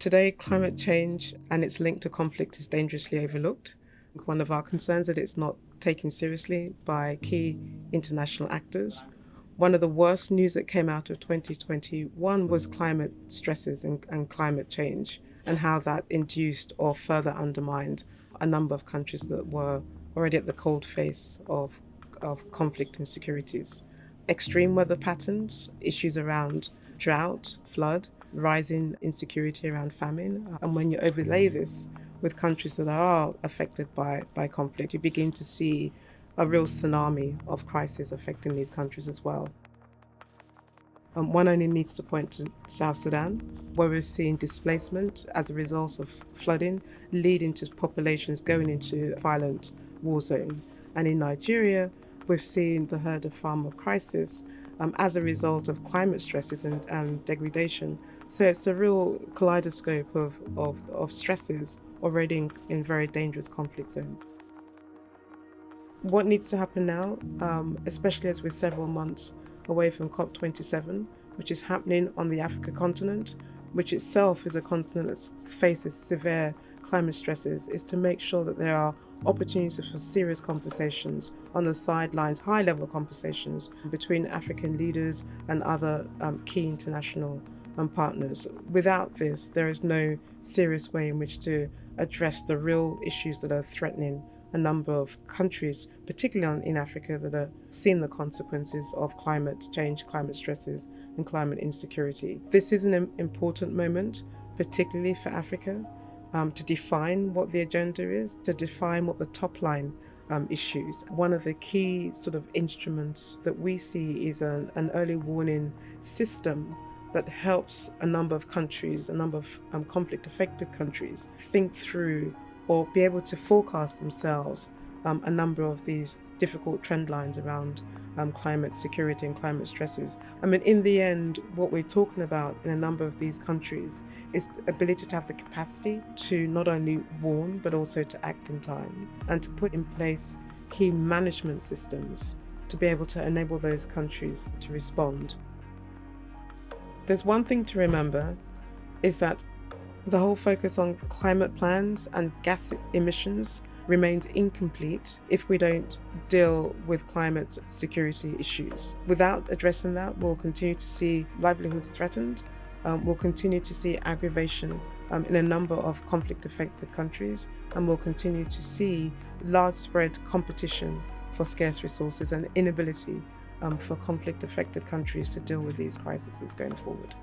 Today, climate change and its link to conflict is dangerously overlooked. One of our concerns is that it's not taken seriously by key international actors. One of the worst news that came out of 2021 was climate stresses and, and climate change and how that induced or further undermined a number of countries that were already at the cold face of, of conflict insecurities. Extreme weather patterns, issues around drought, flood, rising insecurity around famine. And when you overlay this with countries that are affected by, by conflict, you begin to see a real tsunami of crisis affecting these countries as well. Um, one only needs to point to South Sudan, where we're seeing displacement as a result of flooding, leading to populations going into violent war zone. And in Nigeria, we've seen the herd of farmer crisis um, as a result of climate stresses and, and degradation. So it's a real kaleidoscope of, of, of stresses already in, in very dangerous conflict zones. What needs to happen now, um, especially as we're several months away from COP27, which is happening on the Africa continent, which itself is a continent that faces severe climate stresses, is to make sure that there are opportunities for serious conversations on the sidelines, high level conversations between African leaders and other um, key international um, partners. Without this, there is no serious way in which to address the real issues that are threatening a number of countries, particularly in Africa, that are seeing the consequences of climate change, climate stresses, and climate insecurity. This is an important moment, particularly for Africa, um, to define what the agenda is, to define what the top line um, issues. One of the key sort of instruments that we see is an, an early warning system that helps a number of countries, a number of um, conflict affected countries, think through or be able to forecast themselves um, a number of these difficult trend lines around um, climate security and climate stresses. I mean, in the end, what we're talking about in a number of these countries is the ability to have the capacity to not only warn, but also to act in time and to put in place key management systems to be able to enable those countries to respond. There's one thing to remember is that the whole focus on climate plans and gas emissions remains incomplete if we don't deal with climate security issues. Without addressing that, we'll continue to see livelihoods threatened, um, we'll continue to see aggravation um, in a number of conflict affected countries, and we'll continue to see large spread competition for scarce resources and inability um, for conflict affected countries to deal with these crises going forward.